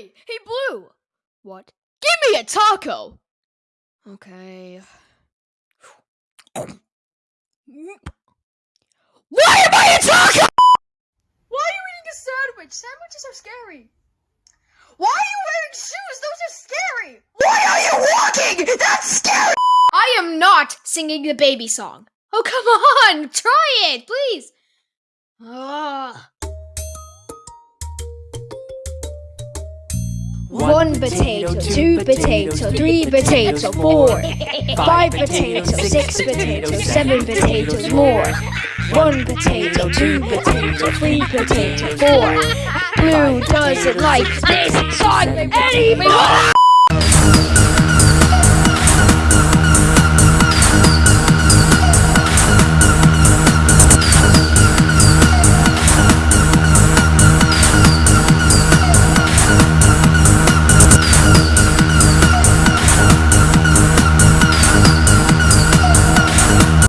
Hey, hey, Blue! What? Give me a taco! Okay. Why am I a taco? Why are you eating a sandwich? Sandwiches are scary. Why are you wearing shoes? Those are scary. Why are you walking? That's scary! I am not singing the baby song. Oh, come on! Try it, please! One potato, two potato, three potato, four, five potato, six potato, seven potatoes more. One potato, two potato, three potato, four. Blue doesn't like this song anymore.